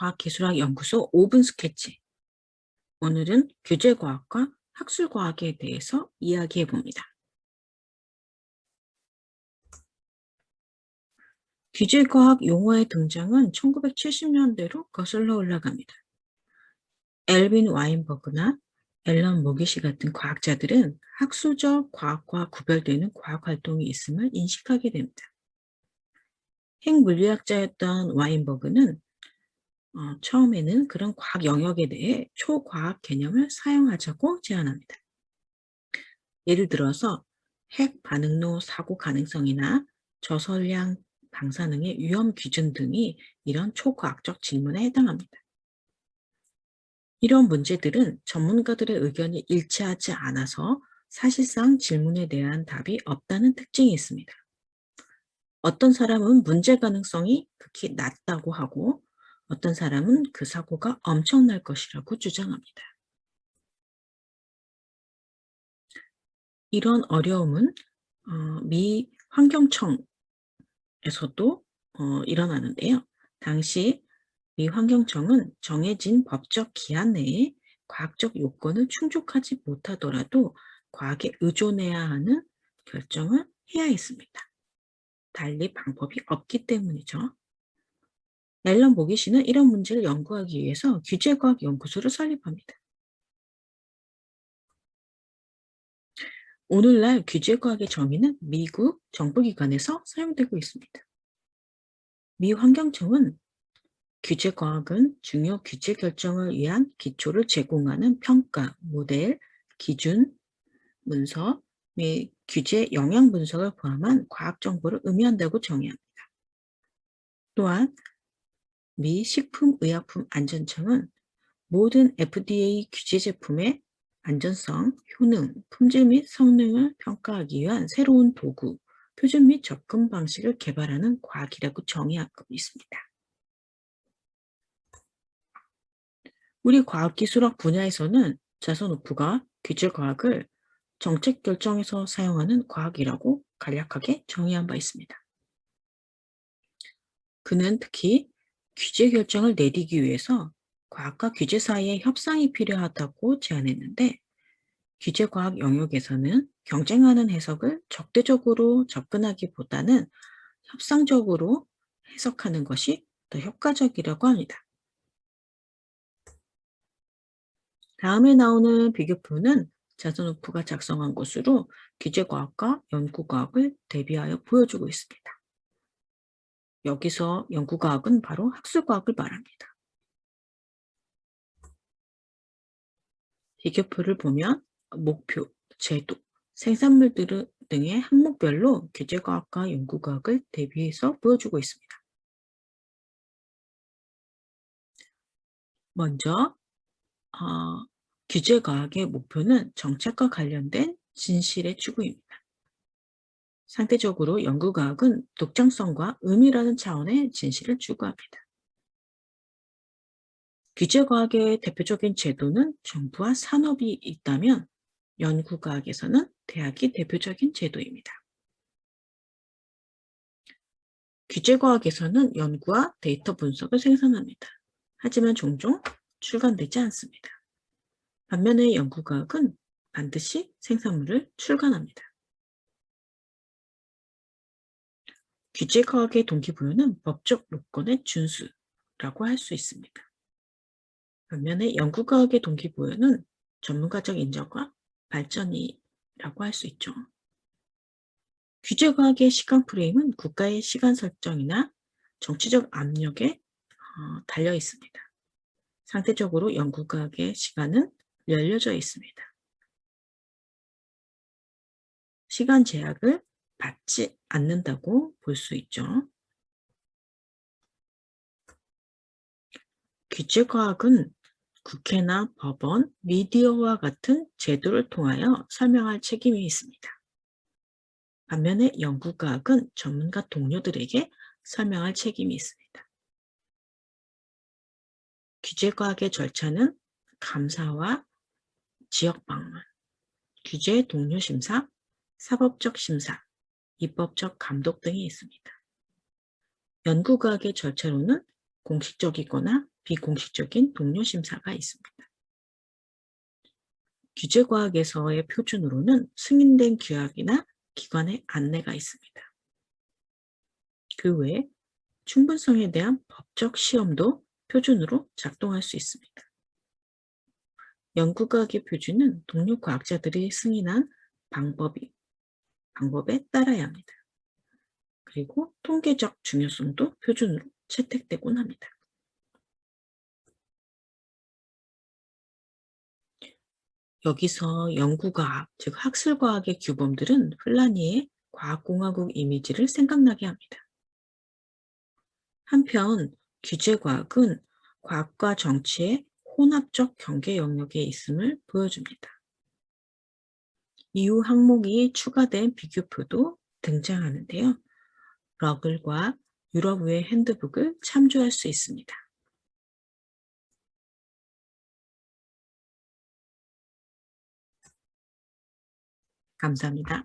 과학기술학연구소 5분 스케치 오늘은 규제과학과 학술과학에 대해서 이야기해 봅니다. 규제과학 용어의 등장은 1970년대로 거슬러 올라갑니다. 엘빈 와인버그나 앨런 모기시 같은 과학자들은 학술적 과학과 구별되는 과학활동이 있음을 인식하게 됩니다. 핵물리학자였던 와인버그는 어, 처음에는 그런 과학 영역에 대해 초과학 개념을 사용하자고 제안합니다. 예를 들어서 핵 반응로 사고 가능성이나 저설량 방사능의 위험 기준 등이 이런 초과학적 질문에 해당합니다. 이런 문제들은 전문가들의 의견이 일치하지 않아서 사실상 질문에 대한 답이 없다는 특징이 있습니다. 어떤 사람은 문제 가능성이 극히 낮다고 하고 어떤 사람은 그 사고가 엄청날 것이라고 주장합니다. 이런 어려움은 어, 미 환경청에서도 어, 일어나는데요. 당시 미 환경청은 정해진 법적 기한 내에 과학적 요건을 충족하지 못하더라도 과학에 의존해야 하는 결정을 해야 했습니다. 달리 방법이 없기 때문이죠. 앨런 모기시는 이런 문제를 연구하기 위해서 규제과학 연구소를 설립합니다. 오늘날 규제과학의 정의는 미국 정부기관에서 사용되고 있습니다. 미 환경청은 규제과학은 중요 규제 결정을 위한 기초를 제공하는 평가, 모델, 기준, 문서, 및 규제 영향 분석을 포함한 과학 정보를 의미한다고 정의합니다. 또한 미 식품의약품안전청은 모든 FDA 규제 제품의 안전성, 효능, 품질 및 성능을 평가하기 위한 새로운 도구, 표준 및 접근 방식을 개발하는 과학이라고 정의하고 있습니다. 우리 과학기술학 분야에서는 자선우프가 규제과학을 정책 결정에서 사용하는 과학이라고 간략하게 정의한 바 있습니다. 그는 특히 규제 결정을 내리기 위해서 과학과 규제 사이의 협상이 필요하다고 제안했는데 규제과학 영역에서는 경쟁하는 해석을 적대적으로 접근하기보다는 협상적으로 해석하는 것이 더 효과적이라고 합니다. 다음에 나오는 비교표는 자선우프가 작성한 것으로 규제과학과 연구과학을 대비하여 보여주고 있습니다. 여기서 연구과학은 바로 학술과학을 말합니다. 비교표를 보면 목표, 제도, 생산물 등의 항목별로 규제과학과 연구과학을 대비해서 보여주고 있습니다. 먼저 어, 규제과학의 목표는 정책과 관련된 진실의 추구입니다. 상대적으로 연구과학은 독창성과 의미라는 차원의 진실을 추구합니다. 규제과학의 대표적인 제도는 정부와 산업이 있다면 연구과학에서는 대학이 대표적인 제도입니다. 규제과학에서는 연구와 데이터 분석을 생산합니다. 하지만 종종 출간되지 않습니다. 반면에 연구과학은 반드시 생산물을 출간합니다. 규제과학의 동기부여는 법적 요건의 준수라고 할 수 있습니다. 반면에 연구과학의 동기부여는 전문가적 인정과 발전이라고 할 수 있죠. 규제과학의 시간 프레임은 국가의 시간 설정이나 정치적 압력에 어, 달려 있습니다. 상대적으로 연구과학의 시간은 열려져 있습니다. 시간 제약을 받지 않는다고 볼 수 있죠. 규제과학은 국회나 법원, 미디어와 같은 제도를 통하여 설명할 책임이 있습니다. 반면에 연구과학은 전문가 동료들에게 설명할 책임이 있습니다. 규제과학의 절차는 감사와 지역 방문, 규제 동료 심사, 사법적 심사, 입법적 감독 등이 있습니다. 연구과학의 절차로는 공식적이거나 비공식적인 동료 심사가 있습니다. 규제과학에서의 표준으로는 승인된 규약이나 기관의 안내가 있습니다. 그 외에 충분성에 대한 법적 시험도 표준으로 작동할 수 있습니다. 연구과학의 표준은 동료 과학자들이 승인한 방법이, 방법에 따라야 합니다. 그리고 통계적 중요성도 표준으로 채택되곤 합니다. 여기서 연구과학, 즉 학술과학의 규범들은 플라니의 과학공화국 이미지를 생각나게 합니다. 한편 규제과학은 과학과 정치의 혼합적 경계 영역에 있음을 보여줍니다. 이후 항목이 추가된 비교표도 등장하는데요. 러글과 유럽의 핸드북을 참조할 수 있습니다. 감사합니다.